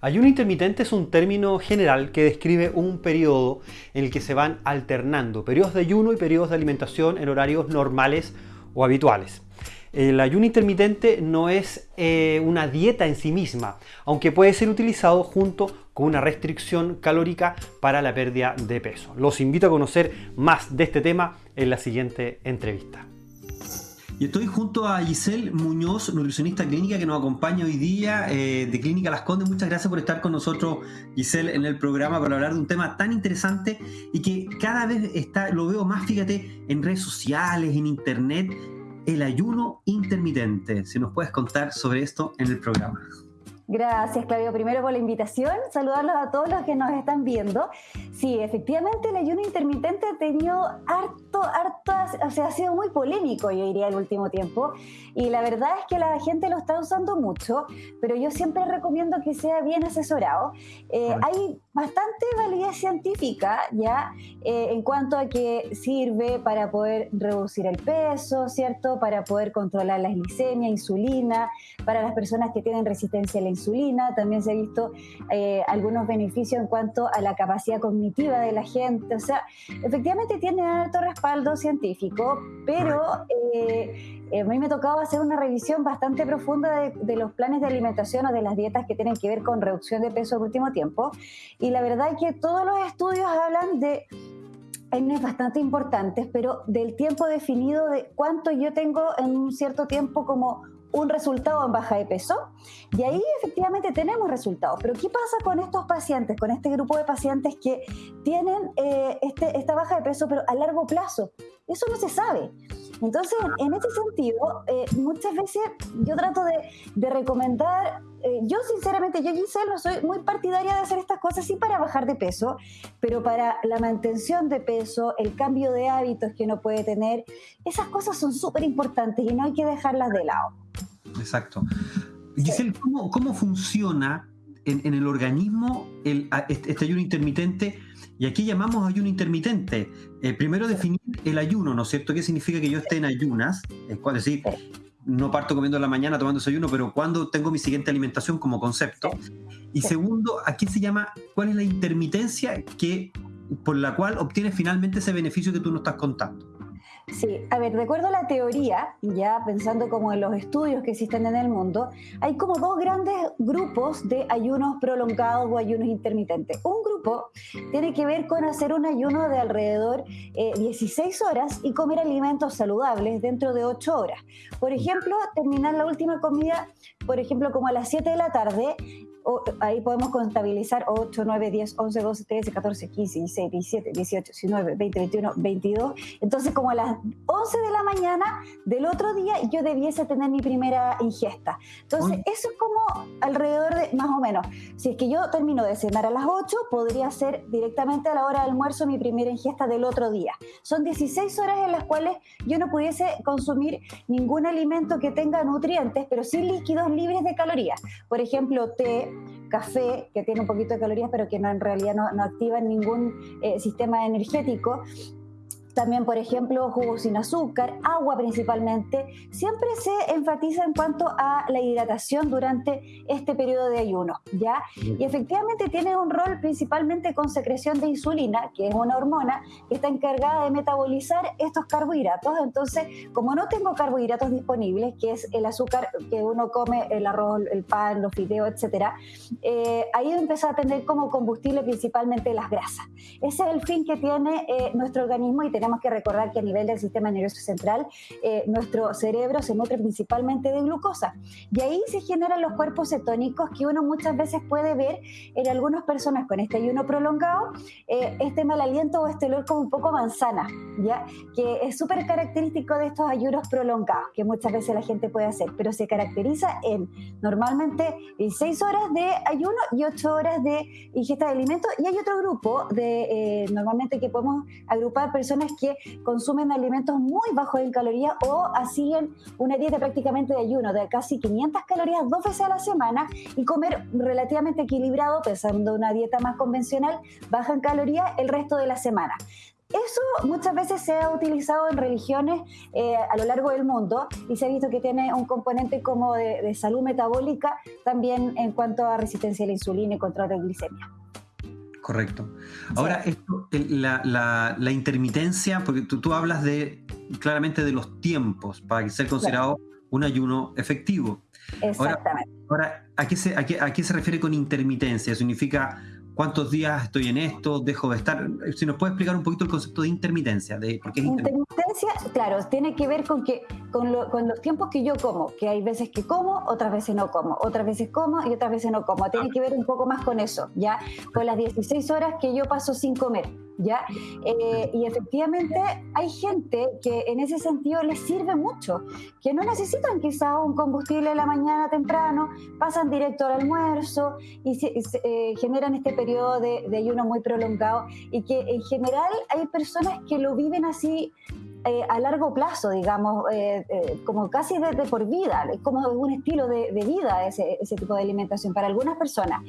Ayuno intermitente es un término general que describe un periodo en el que se van alternando periodos de ayuno y periodos de alimentación en horarios normales o habituales. El ayuno intermitente no es eh, una dieta en sí misma, aunque puede ser utilizado junto con una restricción calórica para la pérdida de peso. Los invito a conocer más de este tema en la siguiente entrevista. Y estoy junto a Giselle Muñoz, nutricionista clínica que nos acompaña hoy día eh, de Clínica Las Condes. Muchas gracias por estar con nosotros, Giselle, en el programa para hablar de un tema tan interesante y que cada vez está, lo veo más, fíjate, en redes sociales, en internet, el ayuno intermitente. Si nos puedes contar sobre esto en el programa. Gracias, Claudio, primero por la invitación. Saludarlos a todos los que nos están viendo. Sí, efectivamente, el ayuno intermitente ha tenido harto, harto, o sea, ha sido muy polémico, yo diría, el último tiempo. Y la verdad es que la gente lo está usando mucho, pero yo siempre recomiendo que sea bien asesorado. Eh, hay bastante validez científica ya eh, en cuanto a que sirve para poder reducir el peso, ¿cierto? Para poder controlar la glicemia, insulina, para las personas que tienen resistencia a la insulina. También se ha visto eh, algunos beneficios en cuanto a la capacidad cognitiva de la gente. O sea, efectivamente tiene alto respaldo científico, pero eh, a mí me ha tocado hacer una revisión bastante profunda de, de, los planes de alimentación o de las dietas que tienen que ver con reducción de peso en último tiempo. Y la verdad es que todos los estudios hablan de es bastante importantes, pero del tiempo definido de cuánto yo tengo en un cierto tiempo como un resultado en baja de peso y ahí efectivamente tenemos resultados. Pero ¿qué pasa con estos pacientes, con este grupo de pacientes que tienen eh, este, esta baja de peso pero a largo plazo? Eso no se sabe. Entonces, en ese sentido, eh, muchas veces yo trato de, recomendar, eh, yo sinceramente, yo Giselle no soy muy partidaria de hacer estas cosas, sí para bajar de peso, pero para la mantención de peso, el cambio de hábitos que uno puede tener, esas cosas son súper importantes y no hay que dejarlas de lado. Exacto. Giselle, ¿cómo, funciona en, el organismo el, este, este, ayuno intermitente? Y aquí llamamos ayuno intermitente. Eh, primero definir el ayuno, ¿no es cierto? ¿Qué significa que yo esté en ayunas? Es decir, no parto comiendo en la mañana tomando desayuno, pero cuando tengo mi siguiente alimentación como concepto. Y segundo, ¿a qué se llama? ¿Cuál es la intermitencia que, por la cual obtienes finalmente ese beneficio que tú nos estás contando? Sí, a ver, de acuerdo a la teoría, ya pensando como en los estudios que existen en el mundo, hay como dos grandes grupos de ayunos prolongados o ayunos intermitentes. Un grupo tiene que ver con hacer un ayuno de alrededor eh, 16 horas y comer alimentos saludables dentro de 8 horas. Por ejemplo, terminar la última comida, por ejemplo, como a las 7 de la tarde ahí podemos contabilizar 8, 9, 10, 11, 12, 13, 14, 15, 16, 17, 18, 19, 20, 21, 22. Entonces, como a las 11 de la mañana del otro día, yo debiese tener mi primera ingesta. Entonces, eso es como alrededor de, más o menos, si es que yo termino de cenar a las 8, podría ser directamente a la hora de almuerzo mi primera ingesta del otro día. Son 16 horas en las cuales yo no pudiese consumir ningún alimento que tenga nutrientes, pero sí líquidos libres de calorías. Por ejemplo, té, café, que tiene un poquito de calorías, pero que no, en realidad no, no activa ningún eh, sistema energético, también, por ejemplo, jugos sin azúcar, agua principalmente. Siempre se enfatiza en cuanto a la hidratación durante este periodo de ayuno, ¿ya? Y efectivamente tiene un rol principalmente con secreción de insulina, que es una hormona que está encargada de metabolizar estos carbohidratos. Entonces, como no tengo carbohidratos disponibles, que es el azúcar que uno come, el arroz, el pan, los fideos, etcétera, eh, ahí empieza a tener como combustible principalmente las grasas. Ese es el fin que tiene eh, nuestro organismo y tenemos tenemos que recordar que a nivel del sistema nervioso central, eh, nuestro cerebro se nutre principalmente de glucosa. Y ahí se generan los cuerpos cetónicos que uno muchas veces puede ver en algunas personas con este ayuno prolongado, eh, este mal aliento o este olor como un poco manzana, ¿ya? que es súper característico de estos ayunos prolongados, que muchas veces la gente puede hacer, pero se caracteriza en normalmente 6 horas de ayuno y 8 horas de ingesta de alimentos. Y hay otro grupo de, eh, normalmente que podemos agrupar personas que consumen alimentos muy bajos en calorías o hacían una dieta prácticamente de ayuno de casi 500 calorías dos veces a la semana y comer relativamente equilibrado, pensando una dieta más convencional, baja en calorías el resto de la semana. Eso muchas veces se ha utilizado en religiones eh, a lo largo del mundo y se ha visto que tiene un componente como de, salud metabólica también en cuanto a resistencia a la insulina y control de glicemia. Correcto. Ahora, la, intermitencia, porque tú, hablas de claramente de los tiempos para ser considerado un ayuno efectivo. Exactamente. Ahora, ¿a, qué se, a, qué, se refiere con intermitencia? ¿Significa cuántos días estoy en esto, dejo de estar. Si nos puede explicar un poquito el concepto de intermitencia, de por qué intermitencia, claro, tiene que ver con que con, los tiempos que yo como, que hay veces que como, otras veces no como, otras veces como y otras veces no como. Tiene que ver un poco más con eso, ya, con las 16 horas que yo paso sin comer. ¿ya? Eh, y efectivamente hay gente que en ese sentido les sirve mucho, que no necesitan quizá un combustible en la mañana temprano, pasan directo al almuerzo y, eh, generan este periodo de, ayuno muy prolongado y que en general hay personas que lo viven así eh, a largo plazo, digamos, como casi de, por vida, es como un estilo de, vida ese, ese, tipo de alimentación para algunas personas.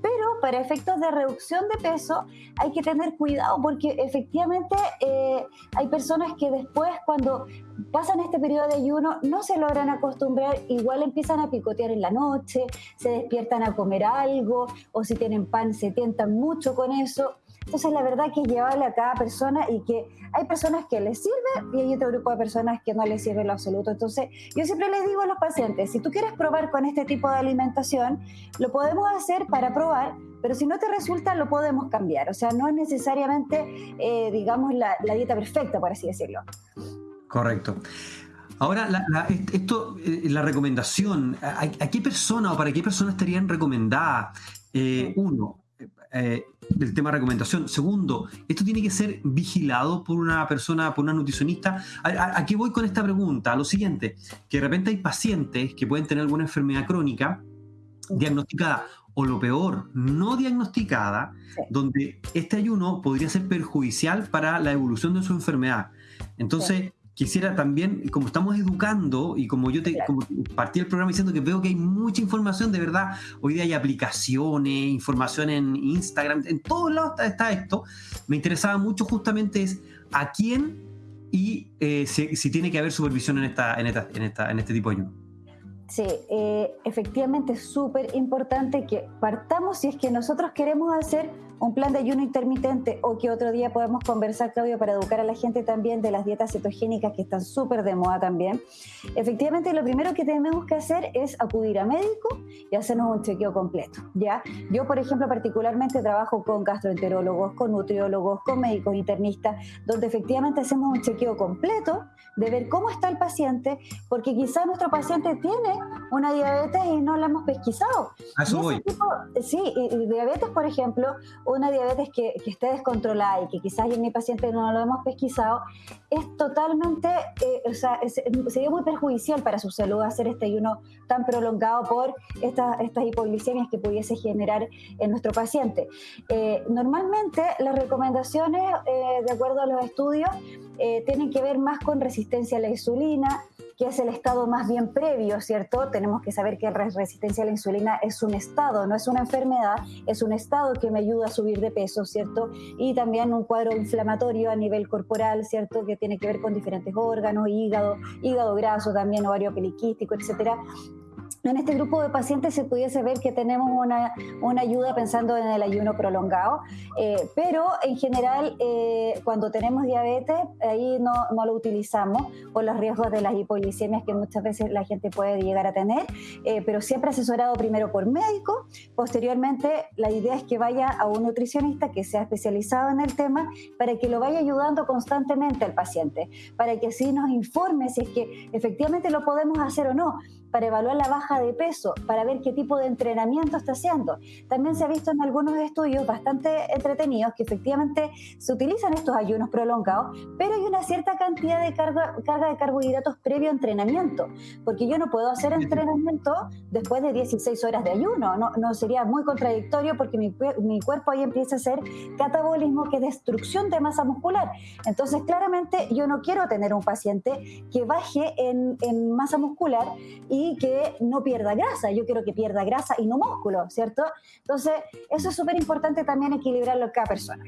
Pero para efectos de reducción de peso hay que tener cuidado porque efectivamente eh, hay personas que después cuando pasan este periodo de ayuno no se logran acostumbrar, igual empiezan a picotear en la noche, se despiertan a comer algo o si tienen pan se tientan mucho con eso. Entonces, la verdad que es llevarle a cada persona y que hay personas que les sirve y hay otro grupo de personas que no les sirve en lo absoluto. Entonces, yo siempre les digo a los pacientes, si tú quieres probar con este tipo de alimentación, lo podemos hacer para probar, pero si no te resulta, lo podemos cambiar. O sea, no es necesariamente, eh, digamos, la, dieta perfecta, por así decirlo. Correcto. Ahora, la, esto, eh, la recomendación, ¿a, qué persona o para qué persona estarían recomendadas? Eh, uno, eh, del tema de recomendación. Segundo, esto tiene que ser vigilado por una persona, por una nutricionista. ¿A, qué voy con esta pregunta? A lo siguiente, que de repente hay pacientes que pueden tener alguna enfermedad crónica diagnosticada o lo peor, no diagnosticada, donde este ayuno podría ser perjudicial para la evolución de su enfermedad. Entonces, quisiera también, como estamos educando y como yo te como partí el programa diciendo que veo que hay mucha información, de verdad, hoy día hay aplicaciones, información en Instagram, en todos lados está, esto, me interesaba mucho justamente es a quién y eh, si, tiene que haber supervisión en, esta, en, esta, en, esta, en este tipo de ayuno. Sí, eh, efectivamente es súper importante que partamos si es que nosotros queremos hacer un plan de ayuno intermitente o que otro día podemos conversar, Claudio, para educar a la gente también de las dietas cetogénicas que están súper de moda también. Efectivamente, lo primero que tenemos que hacer es acudir a médico y hacernos un chequeo completo, ¿ya? Yo, por ejemplo, particularmente trabajo con gastroenterólogos, con nutriólogos, con médicos internistas, donde efectivamente hacemos un chequeo completo de ver cómo está el paciente, porque quizás nuestro paciente tiene una diabetes y no la hemos pesquisado. A eso voy. sí, y diabetes, por ejemplo, una diabetes que, que, esté descontrolada y que quizás en mi paciente no lo hemos pesquisado, es totalmente, eh, o sea, sería muy perjudicial para su salud hacer este ayuno tan prolongado por estas hipoglicemias que pudiese generar en nuestro paciente. Eh, normalmente las recomendaciones, eh, de acuerdo a los estudios, tienen que ver más con resistencia a la insulina, que es el estado más bien previo, ¿cierto? Tenemos que saber que resistencia a la insulina es un estado, no es una enfermedad, es un estado que me ayuda a subir de peso, ¿cierto? Y también un cuadro inflamatorio a nivel corporal, ¿cierto? Que tiene que ver con diferentes órganos, hígado, hígado graso también, ovario poliquístico, etcétera en este grupo de pacientes se pudiese ver que tenemos una, una ayuda pensando en el ayuno prolongado, eh, pero en general eh, cuando tenemos diabetes ahí no, no, lo utilizamos por los riesgos de las hipoglicemias que muchas veces la gente puede llegar a tener, eh, pero siempre asesorado primero por médico, posteriormente la idea es que vaya a un nutricionista que sea especializado en el tema para que lo vaya ayudando constantemente al paciente, para que así nos informe si es que efectivamente lo podemos hacer o no para evaluar la baja de peso, para ver qué tipo de entrenamiento está haciendo. También se ha visto en algunos estudios bastante entretenidos que efectivamente se utilizan estos ayunos prolongados, pero hay una cierta cantidad de carga, carga de carbohidratos previo a entrenamiento, porque yo no puedo hacer entrenamiento después de 16 horas de ayuno, no, no sería muy contradictorio porque mi, mi cuerpo ahí empieza a hacer catabolismo, que es destrucción de masa muscular. Entonces, claramente yo no quiero tener un paciente que baje en, en masa muscular y y que no pierda grasa. Yo quiero que pierda grasa y no músculo, ¿cierto? Entonces, eso es súper importante también equilibrarlo cada persona.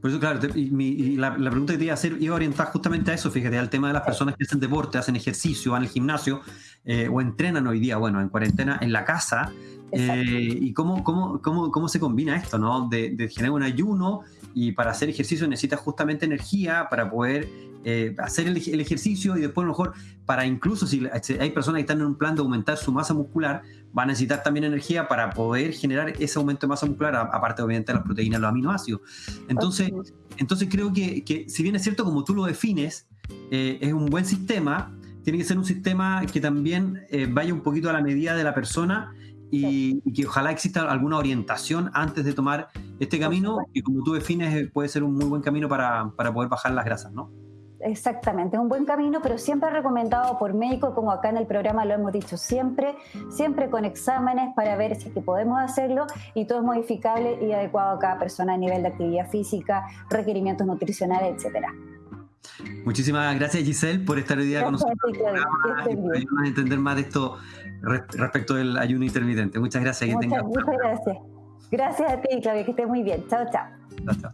Por eso, claro, y, la, pregunta que te iba a hacer iba a orientar justamente a eso, fíjate, al tema de las personas que hacen deporte, hacen ejercicio, van al gimnasio eh, o entrenan hoy día, bueno, en cuarentena en la casa. Eh, y cómo, cómo, cómo, cómo, se combina esto, ¿no? De, de, generar un ayuno y para hacer ejercicio necesitas justamente energía para poder eh, hacer el, ejercicio y después a lo mejor para incluso si hay personas que están en un plan de aumentar su masa muscular, va a necesitar también energía para poder generar ese aumento de masa muscular, aparte obviamente de las proteínas, los aminoácidos. Entonces, entonces creo que, que, si bien es cierto como tú lo defines, eh, es un buen sistema, tiene que ser un sistema que también eh, vaya un poquito a la medida de la persona y, y, que ojalá exista alguna orientación antes de tomar este camino, que como tú defines puede ser un muy buen camino para, para poder bajar las grasas, ¿no? Exactamente, es un buen camino, pero siempre recomendado por médicos, como acá en el programa lo hemos dicho siempre, siempre con exámenes para ver si que podemos hacerlo y todo es modificable y adecuado a cada persona a nivel de actividad física, requerimientos nutricionales, etcétera. Muchísimas gracias Giselle por estar hoy día gracias, con nosotros Giselle, y para entender más de esto respecto del ayuno intermitente. Muchas gracias. Muchas, que muchas gracias. Gracias a ti, Claudia, que estés muy bien. Chao, chao. Chao, chao.